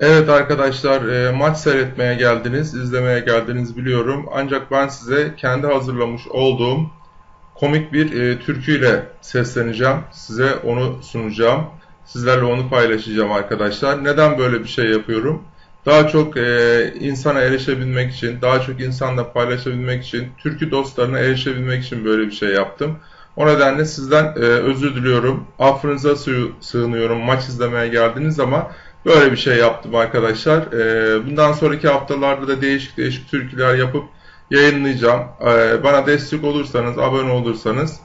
Evet arkadaşlar e, maç seyretmeye geldiniz, izlemeye geldiniz biliyorum. Ancak ben size kendi hazırlamış olduğum komik bir e, türküyle sesleneceğim. Size onu sunacağım. Sizlerle onu paylaşacağım arkadaşlar. Neden böyle bir şey yapıyorum? Daha çok e, insana erişebilmek için, daha çok insanla paylaşabilmek için, türkü dostlarına erişebilmek için böyle bir şey yaptım. O nedenle sizden özür diliyorum. Affınıza sığınıyorum maç izlemeye geldiniz ama Böyle bir şey yaptım arkadaşlar. Ee, bundan sonraki haftalarda da değişik değişik türküler yapıp yayınlayacağım. Ee, bana destek olursanız, abone olursanız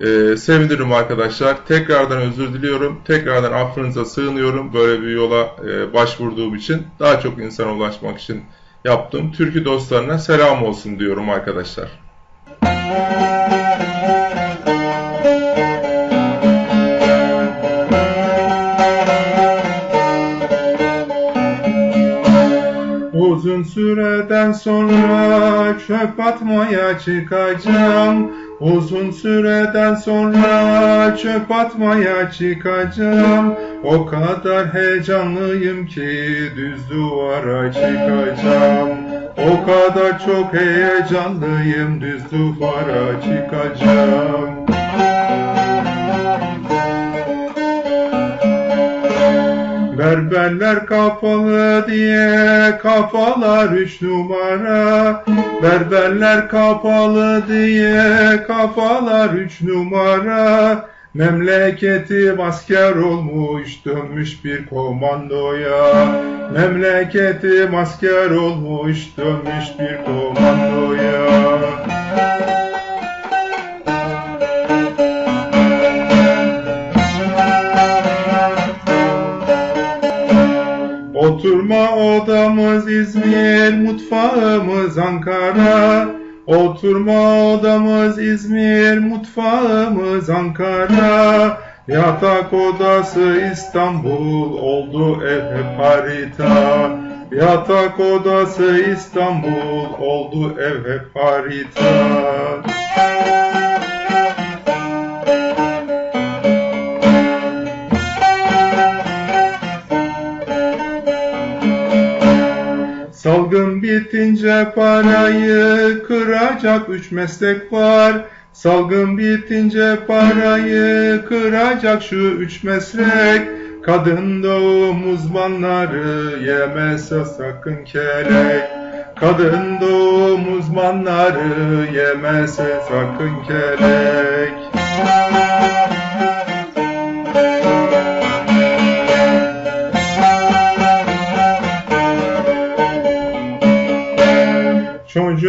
e, sevinirim arkadaşlar. Tekrardan özür diliyorum. Tekrardan affınıza sığınıyorum. Böyle bir yola e, başvurduğum için. Daha çok insana ulaşmak için yaptım. Türkü dostlarına selam olsun diyorum arkadaşlar. Uzun süreden sonra çöp atmaya çıkacağım. Uzun süreden sonra çöp atmaya çıkacağım. O kadar heyecanlıyım ki düz duvara çıkacağım. O kadar çok heyecanlıyım düz duvara çıkacağım. Berberler kapalı diye kafalar üç numara. Berberler kapalı diye kafalar üç numara. Memleketi asker olmuş dönmüş bir komandoya. Memleketi asker olmuş dönmüş bir komandoya Oturma odamız İzmir, mutfağımız Ankara. Oturma odamız İzmir, mutfağımız Ankara. Yatak odası İstanbul, oldu ev hep harita. Yatak odası İstanbul, oldu ev hep harita. Salgın bitince parayı kıracak üç meslek var. Salgın bitince parayı kıracak şu üç meslek. Kadın doğum uzmanları yemese sakın kelek. Kadın doğum uzmanları yemese sakın kelek.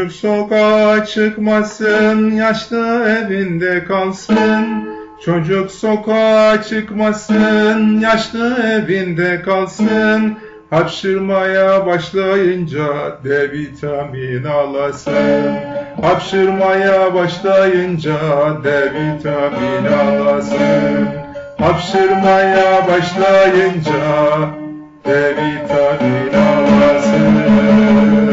Çocuk sokağa çıkmasın, yaşlı evinde kalsın. Çocuk sokağa çıkmasın, yaşlı evinde kalsın. Hapşırmaya başlayınca D vitamin alasın. Hapşırmaya başlayınca D vitamin alasın. Hapşırmaya başlayınca D vitamin alasın.